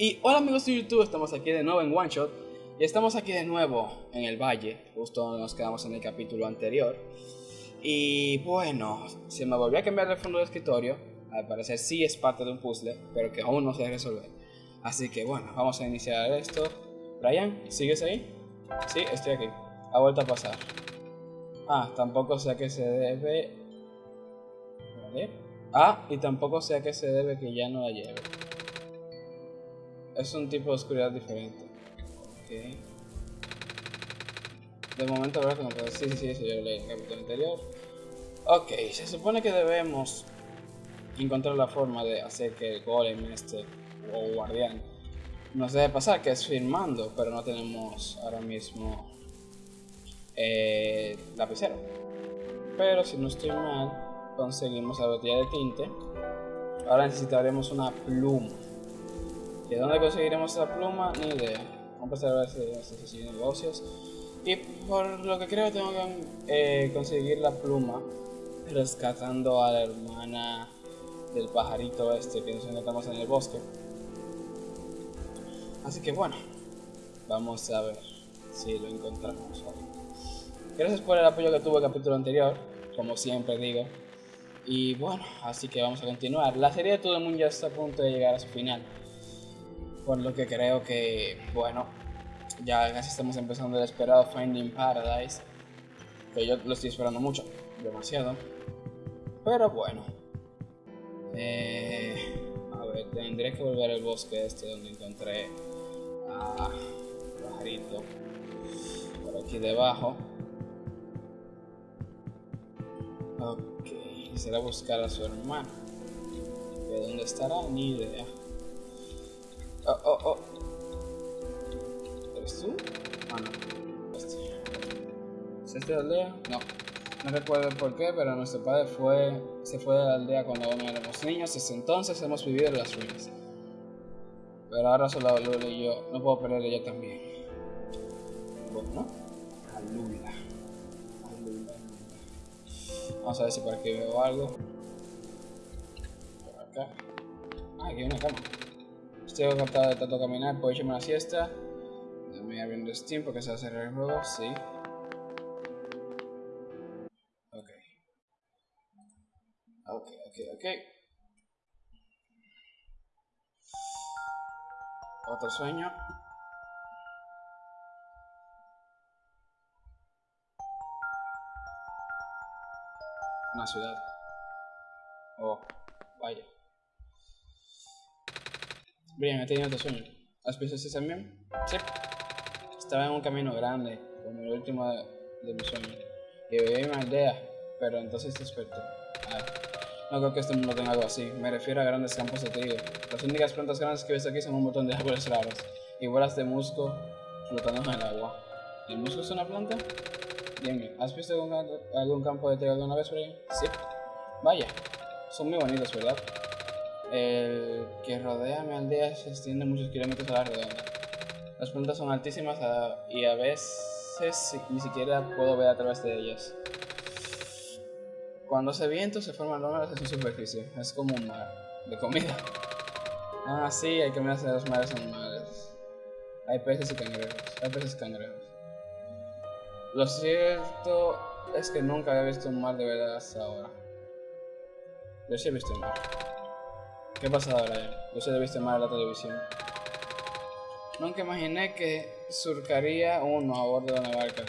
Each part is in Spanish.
Y hola amigos de YouTube, estamos aquí de nuevo en One Shot y estamos aquí de nuevo en el valle, justo donde nos quedamos en el capítulo anterior. Y bueno, se me volvió a cambiar el fondo del escritorio, al parecer sí es parte de un puzzle, pero que aún no se resolver. Así que bueno, vamos a iniciar esto. Brian, ¿sigues ahí? Sí, estoy aquí. Ha vuelto a pasar. Ah, tampoco sé a qué se debe... ¿Vale? Ah, y tampoco sé a qué se debe que ya no la lleve. Es un tipo de oscuridad diferente. Ok. De momento habrá que puedo. Sí, sí, sí, yo leí en el capítulo anterior. Ok, se supone que debemos encontrar la forma de hacer que el golem este o guardián nos deje pasar, que es firmando, pero no tenemos ahora mismo eh, lapicero. Pero si no estoy mal, conseguimos la botella de tinte. Ahora necesitaremos una pluma. ¿De dónde conseguiremos esa pluma? Ni idea. Vamos a ver si negocios. Y por lo que creo tengo que eh, conseguir la pluma rescatando a la hermana del pajarito este que nos encontramos en el bosque. Así que bueno, vamos a ver si lo encontramos Gracias por el apoyo que tuvo el capítulo anterior, como siempre digo. Y bueno, así que vamos a continuar. La serie de Todo el Mundo ya está a punto de llegar a su final. Por lo que creo que, bueno, ya casi estamos empezando el esperado Finding Paradise. Que yo lo estoy esperando mucho, demasiado. Pero bueno. Eh, a ver, tendré que volver al bosque este donde encontré a pajarito. Por aquí debajo. Ok, será buscar a su hermano. ¿De dónde estará? Ni idea. Oh, oh, oh. ¿Eres tú? Ah, no. Este. ¿Es este de aldea? No. No recuerdo por qué, pero nuestro padre fue, se fue de la aldea cuando éramos niños. Desde entonces hemos vivido en las ruinas. Pero ahora solo lo y yo. No puedo perder ella también. Bueno, aleluya. Aleluya. Vamos a ver si por aquí veo algo. Por acá. Ah, aquí hay una cama. Estoy agotado de tanto caminar, puedo echarme una siesta. Me abriendo Steam porque se va a cerrar el juego, sí. Ok. Ok, ok, ok. Otro sueño. Una ciudad. Oh, vaya. Bien, he tenido otro sueño. ¿Has visto ese también? Sí. Estaba en un camino grande, como el último de, de mi sueño. Y vivía en una aldea, pero entonces desperté. Ah, no creo que este mundo tenga algo así. Me refiero a grandes campos de trigo. Las únicas plantas grandes que ves aquí son un montón de árboles raros y bolas de musgo flotando en el agua. ¿El musgo es una planta? Dime, ¿has visto algún, algún campo de trigo alguna vez ahí? Sí. Vaya, son muy bonitos, ¿verdad? El que rodea mi aldea se extiende muchos kilómetros a la redonda. Las plantas son altísimas y a veces ni siquiera puedo ver a través de ellas. Cuando hace viento se forman lómeras en su superficie. Es como un mar de comida. Ah, sí, hay que mirarse los mares animales. Hay peces y cangrejos. Hay peces y cangrejos. Lo cierto es que nunca había visto un mar de verdad hasta ahora. Yo sí he visto un mar. ¿Qué pasa ahora? Yo sí he visto mar en la televisión. Nunca imaginé que surcaría uno a bordo de una barca.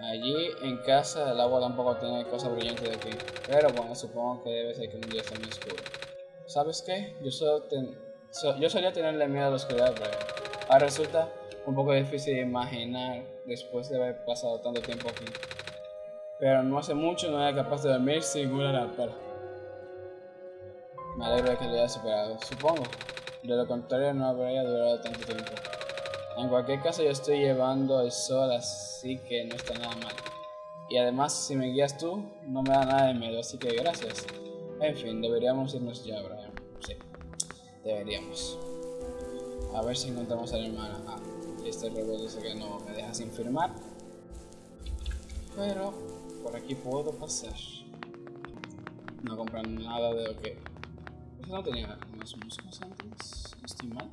Allí en casa el agua tampoco tiene cosas brillantes de aquí. Pero bueno, supongo que debe ser que un día está muy oscuro. ¿Sabes qué? Yo, solo yo solía tenerle miedo a la oscuridad, pero ahora resulta un poco difícil de imaginar después de haber pasado tanto tiempo aquí. Pero no hace mucho no era capaz de dormir sin una lámpara. Me alegro de que lo haya superado, supongo. De lo contrario no habría durado tanto tiempo. En cualquier caso yo estoy llevando el sol, así que no está nada mal. Y además si me guías tú, no me da nada de miedo, así que gracias. En fin, deberíamos irnos ya, Brian. Sí, deberíamos. A ver si encontramos a la hermana. Ah, este robot dice que no me deja sin firmar. Pero por aquí puedo pasar. No compran nada de lo que... No tenía unos músicos antes, estoy mal.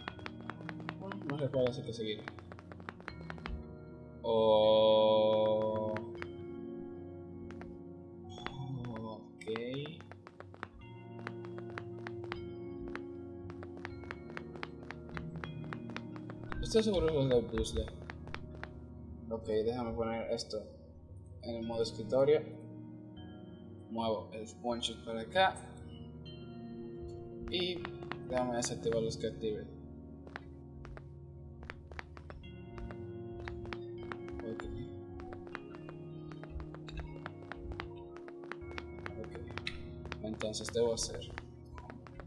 no recuerdo si que seguir. O... Ok. Estoy seguro que es del puzzle. Ok, déjame poner esto en el modo escritorio. Muevo el shot para acá. Y déjame desactivar los que active. Entonces debo hacer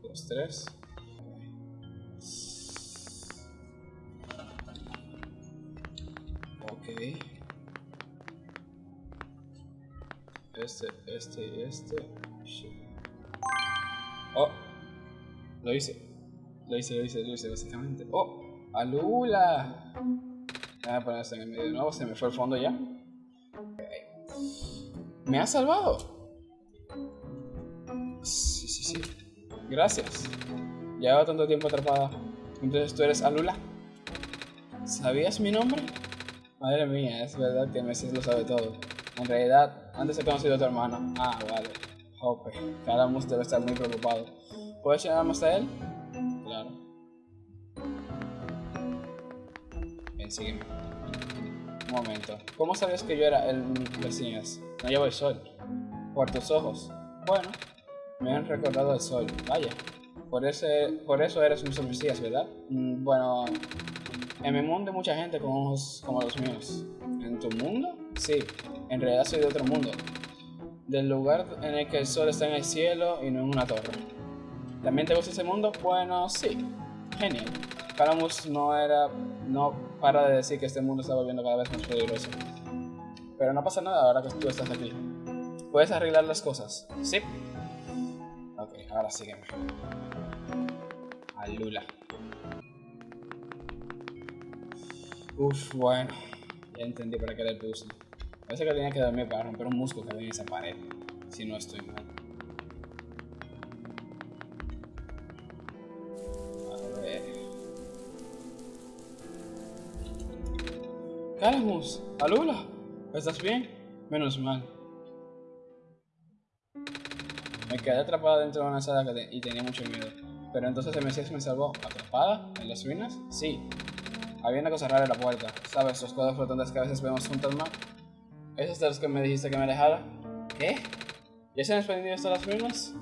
2, 3. Ok. Este, este y este. Oh, lo hice. Lo hice, lo hice, lo hice, básicamente. Oh, Alula. Voy a poner esto en el medio de nuevo. Se me fue el fondo ya. ¿Me ha salvado? Gracias. Llevo tanto tiempo atrapada. Entonces tú eres Alula. ¿Sabías mi nombre? Madre mía, es verdad que Messi lo sabe todo. En realidad, antes he conocido a tu hermano. Ah, vale. Jope. Caramus debe estar muy preocupado. ¿Puedes llamarme a él? Claro. Bien, sígueme. Un momento. ¿Cómo sabías que yo era el vecino? No llevo el sol. Por tus ojos. Bueno, me han recordado el sol, vaya. Por, ese, por eso eres un mesías, ¿verdad? Mm, bueno, en mi mundo hay mucha gente con ojos como los míos. ¿En tu mundo? Sí, en realidad soy de otro mundo. Del lugar en el que el sol está en el cielo y no en una torre. ¿También te gusta ese mundo? Bueno, sí. Genial. Calamus no era. no para de decir que este mundo está volviendo cada vez más peligroso. Pero no pasa nada ahora que tú estás aquí. ¿Puedes arreglar las cosas? Sí. Ok, ahora sígueme. A Lula. Uf, bueno. Ya entendí para qué el puzzle. Parece que tenía que dormir para romper un musgo que había en esa pared. Si no estoy mal. Calamus, Alula, ¿estás bien? Menos mal. Me quedé atrapada dentro de una sala y tenía mucho miedo. Pero entonces el Mesías me salvó. ¿Atrapada? ¿En las ruinas? Sí. Había una cosa rara en la puerta. ¿Sabes? Los cuadros flotantes que a veces vemos junto al mar. ¿Esos de los que me dijiste que me alejara? ¿Qué? ¿Ya se han expandido estas las ruinas?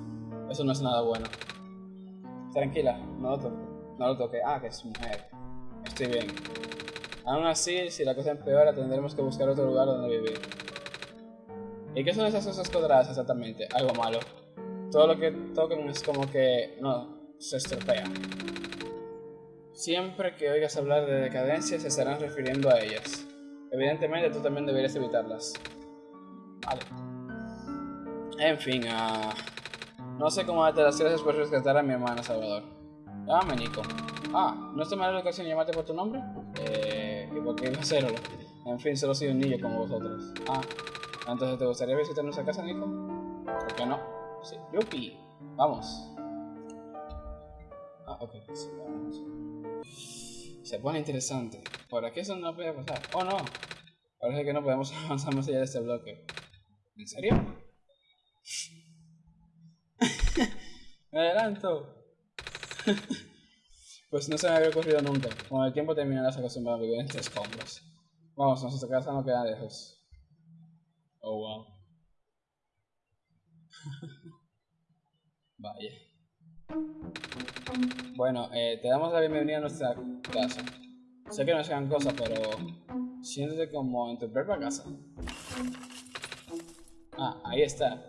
Eso no es nada bueno. Tranquila, no lo toque. No lo toque. Ah, que es mujer. Estoy bien. Aún así, si la cosa empeora, tendremos que buscar otro lugar donde vivir. ¿Y qué son esas cosas cuadradas exactamente? Algo malo todo lo que toquen es como que no se estropea. Siempre que oigas hablar de decadencia se estarán refiriendo a ellas. Evidentemente tú también deberías evitarlas. Vale. En fin, uh, no sé cómo darte las gracias por rescatar a mi hermana Salvador. Llámame Nico. Ah, ¿no es de mala educación llamarte por tu nombre? Eh, ¿y por qué iba a hacerlo? En fin, solo soy un niño como vosotros. Ah, entonces ¿te gustaría visitar nuestra casa, Nico? ¿Por qué no? Sí. Yupi. Vamos. Ah, ok. Sí, vamos. Se pone interesante. ¿Por aquí eso no puede pasar? Oh, no. Parece que no podemos avanzar más allá de este bloque. ¿En serio? me adelanto. pues no se me había ocurrido nunca. Con el tiempo terminarás acostumbrado a vivir entre escombros. Vamos, nuestra casa no queda lejos. Oh, wow. Vaya. Bueno, eh, te damos la bienvenida a nuestra casa. Sé que no es gran cosa, pero siéntete como en tu propia casa. Ah, ahí está.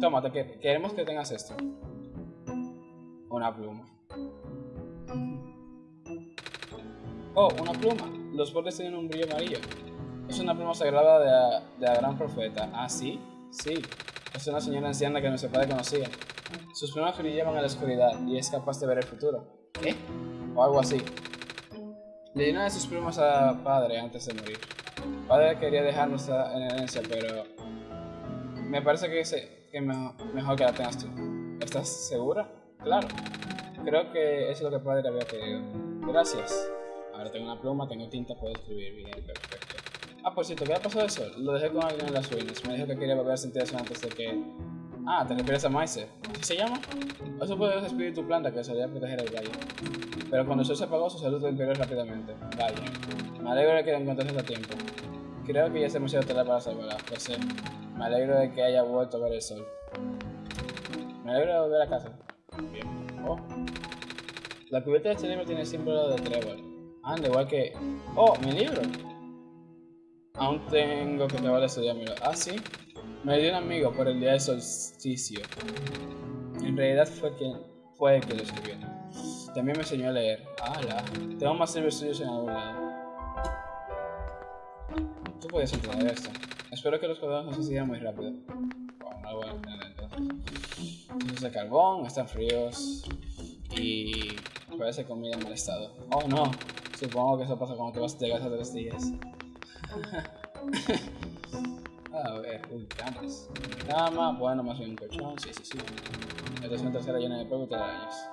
Tómate, que queremos que tengas esto. Una pluma. Oh, una pluma. Los bordes tienen un brillo amarillo. Es una pluma sagrada de la, de la gran profeta. ¿Ah, sí? Sí. Es una señora anciana que nuestro padre conocía. Sus plumas brillaban en la oscuridad y es capaz de ver el futuro. ¿Qué? O algo así. Le dio una de sus plumas a padre antes de morir. Padre quería dejarnos en herencia, pero me parece que, es que mejor, mejor que la tengas tú. ¿Estás segura? Claro. Creo que eso es lo que padre había querido. Gracias. Ahora tengo una pluma, tengo tinta, puedo escribir bien, perfecto. Ah, por cierto, ¿qué ha pasado eso? Lo dejé con alguien en las ruinas. Me dijo que quería volver a sentir eso antes de que... Ah, ¿te refieres a Maize? ¿Así se llama? Eso puede ser espíritu planta que solía proteger el valle. Pero cuando el sol se apagó, su salud empeoró rápidamente. Vaya. Me alegro de que lo encontraste a tiempo. Creo que ya es demasiado tarde para salvarla, lo sé. Me alegro de que haya vuelto a ver el sol. Me alegro de volver a casa. Oh. La cubierta de este libro tiene el símbolo de trébol. Anda, igual que... ¡Oh, mi libro! Aún tengo que acabar de estudiármelo. Ah, sí. Me dio un amigo por el día del solsticio. En realidad fue quien fue el que lo escribió. También me enseñó a leer. ¡Hala! Tengo más libros suyos en algún lado. Tú puedes entender esto. Espero que los cuadernos no se sigan muy rápido. No lo voy a entender entonces. De carbón, están fríos. Y parece comida en mal estado. Oh no, supongo que eso pasa cuando te vas de casa tres días. a ver, uy, camas. Cama, bueno, más bien un colchón, sí, sí, sí. Esta es una tercera llena de polvo y telarañas.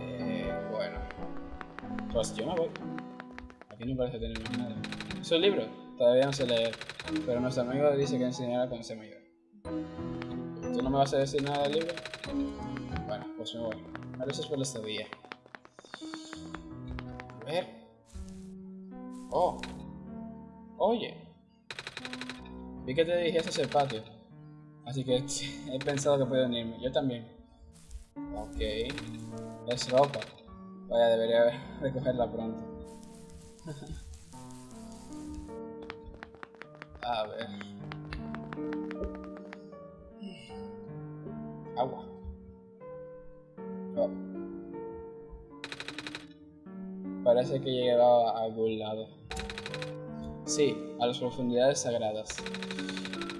Eh, bueno. Pues yo me voy. Aquí no parece tener nada. ¿Es un libro? Todavía no sé leer, pero nuestro amigo dice que enseñará cuando sea mayor. ¿Tú no me vas a decir nada del libro? Bueno, pues me voy. Gracias por la estadía. A ver. Oh. Oye. Vi que te dirigías hacia el patio. Así que he pensado que puedo unirme. Yo también. Ok. Es ropa. Vaya, debería recogerla pronto. A ver. Agua. Oh. Parece que llegaba a algún lado. Sí, a las profundidades sagradas.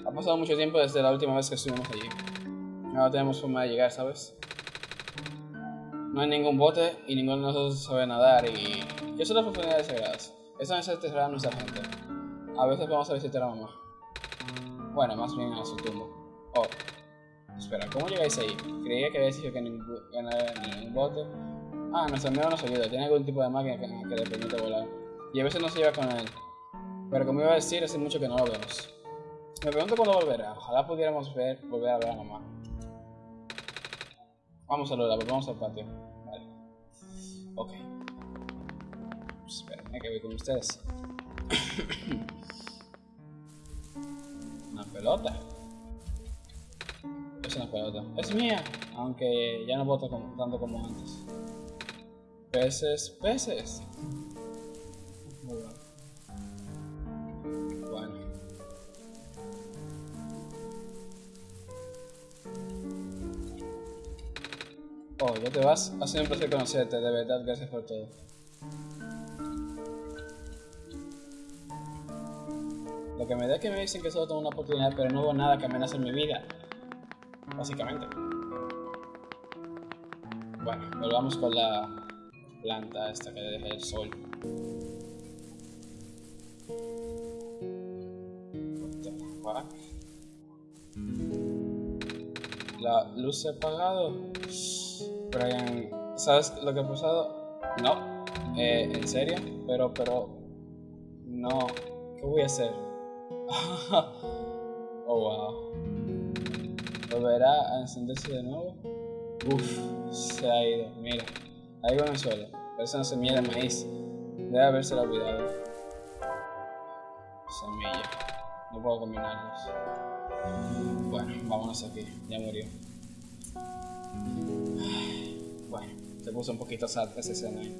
Ha pasado mucho tiempo desde la última vez que estuvimos allí. No tenemos forma de llegar, ¿sabes? No hay ningún bote y ninguno de nosotros sabe nadar y... ¿Qué son las profundidades sagradas? Esta es enterrada nuestra gente. A veces vamos a visitar a mamá. Bueno, más bien a su tumba. Oh. Espera, ¿cómo llegáis ahí? Creía que habías dicho que ningún, bote. Ah, nuestro amigo nos ayuda. Tiene algún tipo de máquina que, que le permite volar. Y a veces no se lleva con él. Pero como iba a decir, hace mucho que no lo vemos. Me pregunto cuándo volverá. Ojalá pudiéramos ver, volver a ver a mamá. Vamos a Lola, vamos al patio. Vale. Ok. Espérenme que voy con ustedes. una pelota. Es mía. Aunque ya no voto como, tanto como antes. Peces, peces. Muy bueno. Bueno. Oh, ya te vas. Ha sido un placer conocerte, de verdad, gracias por todo. Lo que me da es que me dicen que solo tengo una oportunidad, pero no hubo nada que amenace mi vida. Básicamente. Bueno, volvamos con la planta esta que deja el sol. La luz se ha apagado. Brian, ¿sabes lo que ha pasado? No. Eh, ¿En serio? Pero, pero... No. ¿Qué voy a hacer? oh, wow. ¿Volverá a encenderse de nuevo? Uf, se ha ido. Mira, ahí va en el suelo. Parece una semilla de maíz. Debe haberse olvidado. Semilla. No puedo combinarlos. Bueno, vámonos aquí. Ya murió. Bueno, se puso un poquito sad esa escena ahí.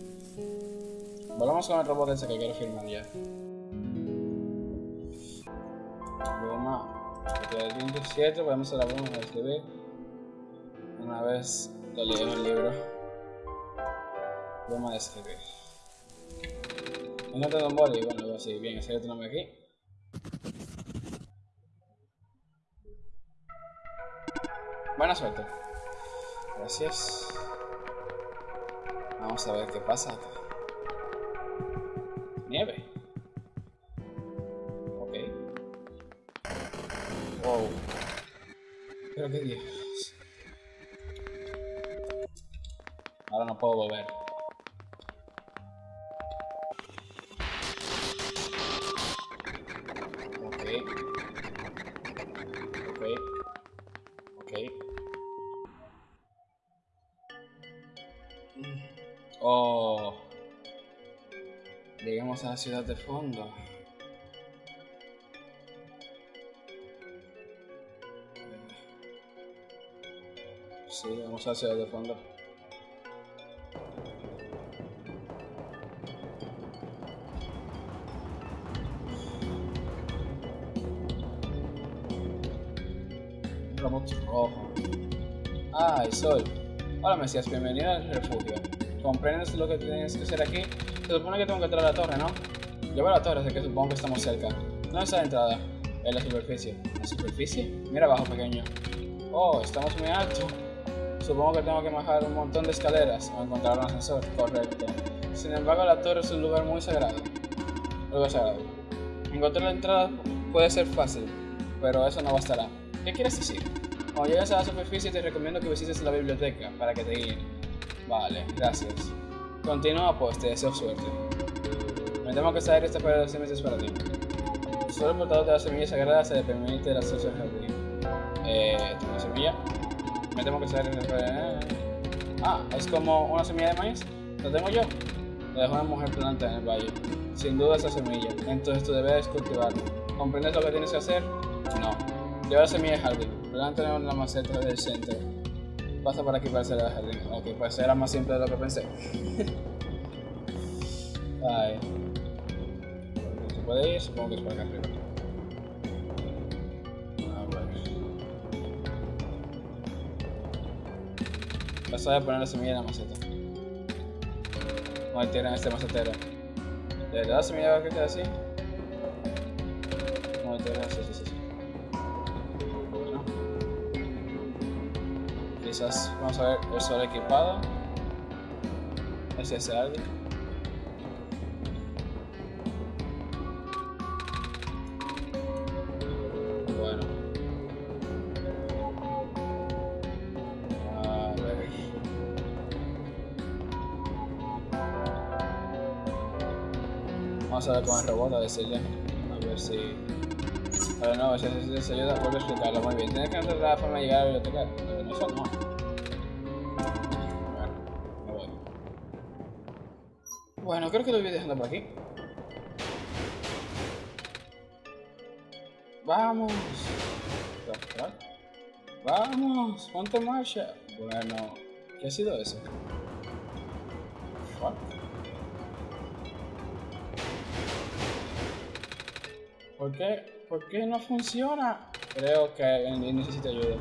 Volvamos con el robot ese que quiero firmar ya. 27 podemos hacer broma para escribir. Una vez lo en el libro. Broma de escribir. Tengo un boli, bueno, así. Bien, ese otro nombre aquí. Buena suerte. Gracias. Vamos a ver qué pasa. Nieve. Oh. Llegamos a la ciudad de fondo. Sí, vamos a la ciudad de fondo. Rojo. Ah, el sol. Hola Mesías, bienvenido al refugio. ¿Comprendes lo que tienes que hacer aquí? Se supone que tengo que entrar a la torre, ¿no? Yo veo la torre, así que supongo que estamos cerca. ¿Dónde está la entrada? En la superficie. ¿La superficie? Mira abajo, pequeño. Oh, estamos muy alto. Supongo que tengo que bajar un montón de escaleras o encontrar un ascensor. Correcto. Sin embargo, la torre es un lugar muy sagrado. Lugar sagrado. Encontrar la entrada puede ser fácil, pero eso no bastará. ¿Qué quieres decir? Cuando llegues a la superficie te recomiendo que visites la biblioteca para que te guíen. Vale, gracias. Continúa pues, te deseo suerte. Me temo que esta área está para los meses para ti. Solo el portador de la semilla sagrada se permite el acceso al jardín. Eh, ¿tengo una semilla? Me temo que esta área está para... Ah, es como una semilla de maíz. ¿Lo tengo yo? Lo dejó una mujer planta en el valle. Sin duda esa semilla. Entonces tú debes cultivarla. ¿Comprendes lo que tienes que hacer? No. Lleva la semilla de jardín. Planta en la maceta del centro. Pasa por aquí para hacer el jardín. Ok, pues era más simple de lo que pensé. Ay. ¿Se puede ir? Supongo que es por acá arriba. A ver. Vas a poner la semilla en la maceta. No tienen este macetero. ¿De verdad la semilla va a quedar así? Tienen así, sí, sí, sí. Quizás vamos a ver el sol equipado. Es ese algo. Bueno. A ver. Vamos a ver con el robot a decirle. A ver si. Pero no, si si- si ayuda, vuelve a explicarlo muy bien. Tienes que encontrar la forma de llegar a la biblioteca. Bueno, creo que lo voy dejando por aquí. Vamos. Vamos, ponte marcha. Bueno, ¿qué ha sido eso? ¿Por qué? ¿Por qué no funciona? Creo que necesito ayuda.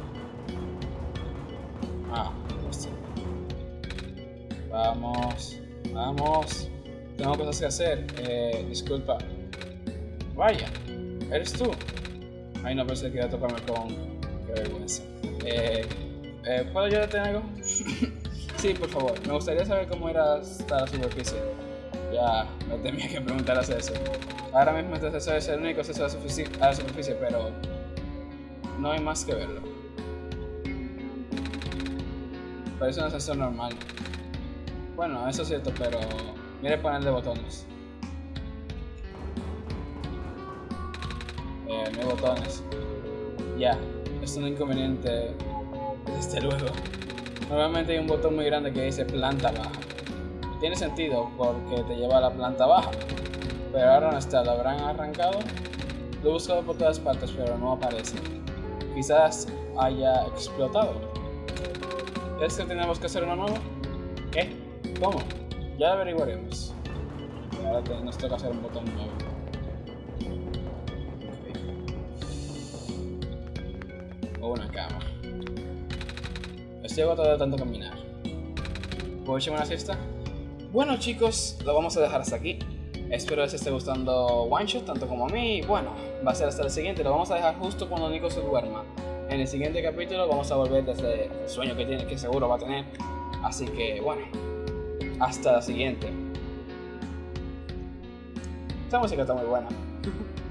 Vamos, vamos. Tengo cosas que hacer. Eh, disculpa. Vaya, ¿eres tú? Ay, no pensé que iba a tocarme con... Qué vergüenza. Eh, eh, ¿Puedo ayudarte algo? sí, por favor. Me gustaría saber cómo era hasta la superficie. Ya, me temía que preguntaras eso. Ahora mismo este ascensor es el único acceso a la, a superficie, pero no hay más que verlo. Parece un ascensor normal. Bueno, eso es cierto, pero mire el panel de botones. Eh, no hay botones. Ya, es un inconveniente desde luego. Normalmente hay un botón muy grande que dice planta baja. Tiene sentido porque te lleva a la planta baja. Pero ahora no está, lo habrán arrancado. Lo he buscado por todas partes, pero no aparece. Quizás haya explotado. ¿Es que tenemos que hacer uno nuevo? ¿Qué? ¿Cómo? Ya averiguaremos. Ahora te- nos toca hacer un botón nuevo. O una cama. Estoy agotado de tanto caminar. ¿Puedo echarme una siesta? Bueno chicos, lo vamos a dejar hasta aquí. Espero les esté gustando One Shot tanto como a mí. Bueno, va a ser hasta el siguiente. Lo vamos a dejar justo cuando Nico se duerma. En el siguiente capítulo vamos a volver desde el sueño que tiene, que seguro va a tener. Así que bueno, hasta la siguiente. Esta música está muy buena.